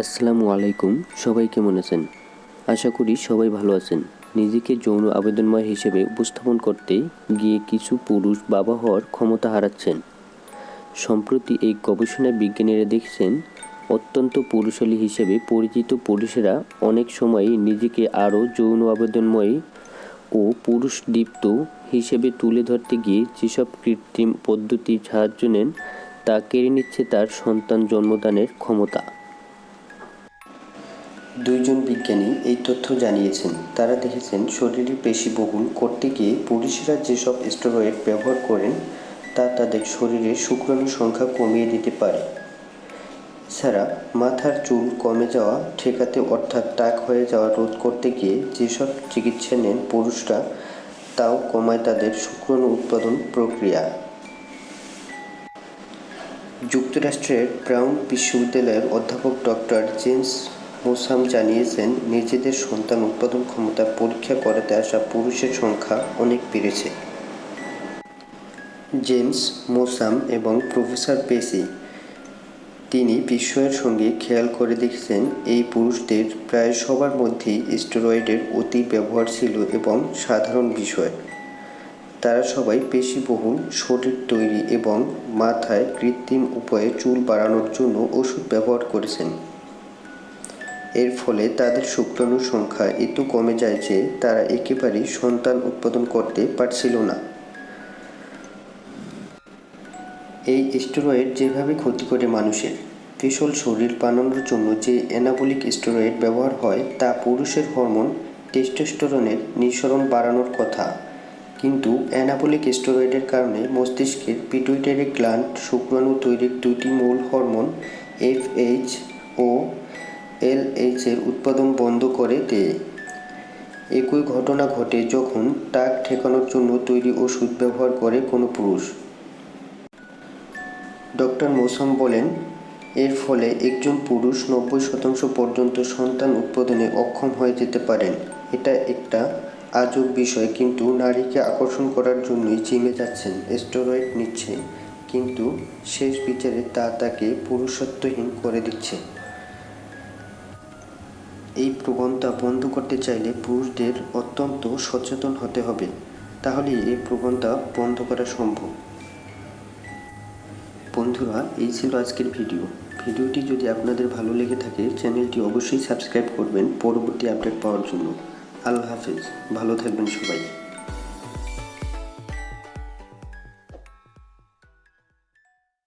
আসসালামু আলাইকুম, সবাই কেমন আছেন? আশা করি সবাই ভালো আছেন। নিজেকে যৌন আবেদনময় হিসেবে উপস্থাপন করতে গিয়ে কিছু পুরুষ বাবা হওয়ার ক্ষমতা হারাচ্ছেন। সম্প্রতি এই গবেষণায় বিজ্ঞানীরা দেখছেন, অত্যন্ত পুরুষালী হিসেবে পরিচিত পুরুষেরা অনেক সময়ই নিজেকে আরও যৌন আবেদনময় ও পুরুষ দীপ্ত হিসেবে তুলে ধরতে গিয়ে যেসব কৃত্রিম পদ্ধতির সাহায্য নেন, তা কেড়ে নিচ্ছে তার সন্তান জন্মদানের ক্ষমতা। দুইজন বিজ্ঞানী এই তথ্য জানিয়েছেন। তারা দেখেছেন, শরীরে পেশিবহুল করতে গিয়ে পুরুষেরা যেসব স্টেরয়েড ব্যবহার করেন, তা তাদের শরীরে শুক্রাণু সংখ্যা কমিয়ে দিতে পারে। এছাড়া মাথার চুল কমে যাওয়া, ঠেকাতে অর্থাৎ টাক হয়ে যাওয়া রোধ করতে গিয়ে যেসব চিকিৎসা নেন পুরুষরা, তাও কমায় তাদের শুক্রাণু উৎপাদন প্রক্রিয়া। যুক্তরাষ্ট্রের ব্রাউন বিশ্ববিদ্যালয়ের অধ্যাপক ডক্টর জেমস মোসাম জানিয়েছেন, নিজেদের সন্তান উৎপাদন ক্ষমতা পরীক্ষা করাতে আসা পুরুষের সংখ্যা অনেক বেড়েছে। জেমস, মোসাম এবং প্রফেসর পেসি তিনি বিস্ময়ের সঙ্গে খেয়াল করে দেখেছেন, এই পুরুষদের প্রায় সবার মধ্যেই স্টেরয়েডের অতি ব্যবহার ছিল এবং সাধারণ বিষয়। তারা সবাই পেশিবহুল শরীর তৈরি এবং মাথায় কৃত্রিম উপায়ে চুল বাড়ানোর জন্য ওষুধ ব্যবহার করেছেন। এর ফলে তাদের শুক্রাণুর সংখ্যা এত কমে যায় যে তারা একেবারেই সন্তান উৎপাদন করতে পারছিল না। এই স্টেরয়েড যেভাবে ক্ষতি করে মানুষের ফিসল শরীর বানানোর জন্য যে অ্যানাবলিক স্টেরয়েড ব্যবহার হয়, তা পুরুষের হরমোন টেস্টোস্টেরনের নিঃসরণ বাড়ানোর কথা। কিন্তু অ্যানাবলিক স্টেরয়েডের কারণে মস্তিষ্কের পিটুইটারি গ্ল্যান্ড শুক্রাণু তৈরির দুটি মূল হরমোন এফএইচ ও এলএইচের উৎপাদন বন্ধ করে দেয় একই ঘটনা ঘটে যখন টাক ঠেকানোর জন্য তৈরি ওষুধ ব্যবহার করে কোনো পুরুষ। ডক্টর মোসাম বলেন, এর ফলে একজন পুরুষ নব্বই শতাংশ পর্যন্ত সন্তান উৎপাদনে অক্ষম হয়ে যেতে পারেন। এটা একটা আজব বিষয়, কিন্তু নারীকে আকর্ষণ করার জন্যই জিমে যাচ্ছেন, স্টেরয়েড নিচ্ছে, কিন্তু শেষ বিচারে তা তাকে পুরুষত্বহীন করে দিচ্ছে। এই প্রবণতা বন্ধ করতে চাইলে পুরুষদের অত্যন্ত সচেতন হতে হবে। তাহলে এই প্রবণতা বন্ধ করা সম্ভব। বন্ধুরা, এই ছিল আজকের ভিডিও। ভিডিওটি যদি আপনাদের ভালো লেগে থাকে, চ্যানেলটি অবশ্যই সাবস্ক্রাইব করবেন। পরবর্তী আপডেট পাওয়ার জন্য। আল্লাহ হাফেজ। ভালো থাকবেন সবাই।